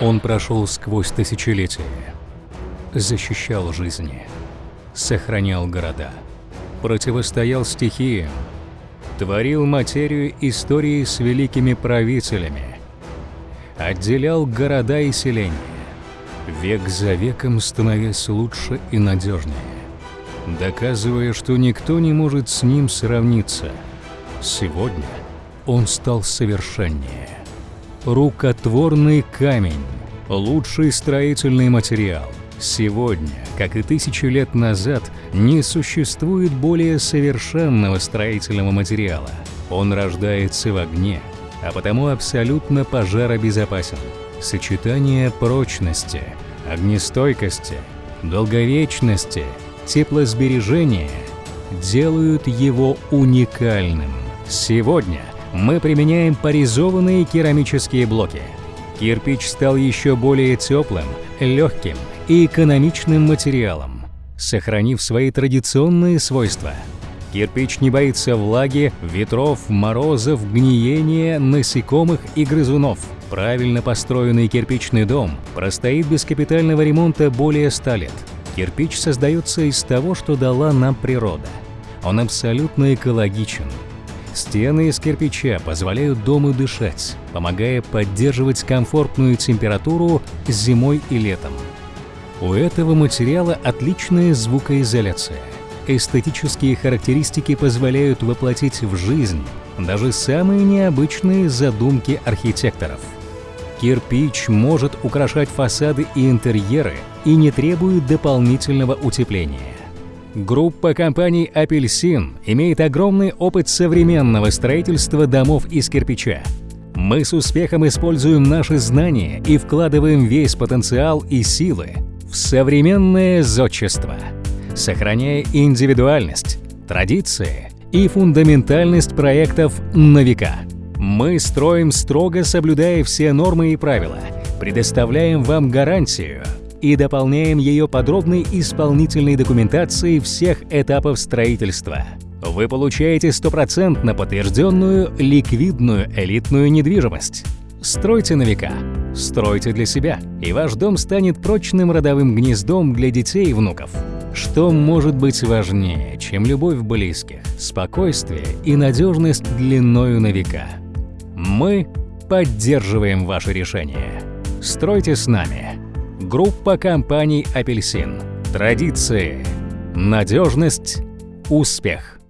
Он прошел сквозь тысячелетия, защищал жизни, сохранял города, противостоял стихиям, творил материю истории с великими правителями, отделял города и селения, век за веком становясь лучше и надежнее, доказывая, что никто не может с ним сравниться. Сегодня он стал совершеннее. Рукотворный камень – лучший строительный материал. Сегодня, как и тысячи лет назад, не существует более совершенного строительного материала. Он рождается в огне, а потому абсолютно пожаробезопасен. Сочетание прочности, огнестойкости, долговечности, теплосбережения делают его уникальным. Сегодня мы применяем порезованные керамические блоки. Кирпич стал еще более теплым, легким и экономичным материалом, сохранив свои традиционные свойства. Кирпич не боится влаги, ветров, морозов, гниения, насекомых и грызунов. Правильно построенный кирпичный дом простоит без капитального ремонта более 100 лет. Кирпич создается из того, что дала нам природа. Он абсолютно экологичен, Стены из кирпича позволяют дому дышать, помогая поддерживать комфортную температуру зимой и летом. У этого материала отличная звукоизоляция. Эстетические характеристики позволяют воплотить в жизнь даже самые необычные задумки архитекторов. Кирпич может украшать фасады и интерьеры и не требует дополнительного утепления. Группа компаний «Апельсин» имеет огромный опыт современного строительства домов из кирпича. Мы с успехом используем наши знания и вкладываем весь потенциал и силы в современное зодчество, сохраняя индивидуальность, традиции и фундаментальность проектов на века. Мы строим строго соблюдая все нормы и правила, предоставляем вам гарантию – и дополняем ее подробной исполнительной документацией всех этапов строительства. Вы получаете стопроцентно подтвержденную ликвидную элитную недвижимость. Стройте на века, стройте для себя, и ваш дом станет прочным родовым гнездом для детей и внуков. Что может быть важнее, чем любовь близких, спокойствие и надежность длиною на века? Мы поддерживаем ваше решение. Стройте с нами. Группа компаний «Апельсин». Традиции, надежность, успех.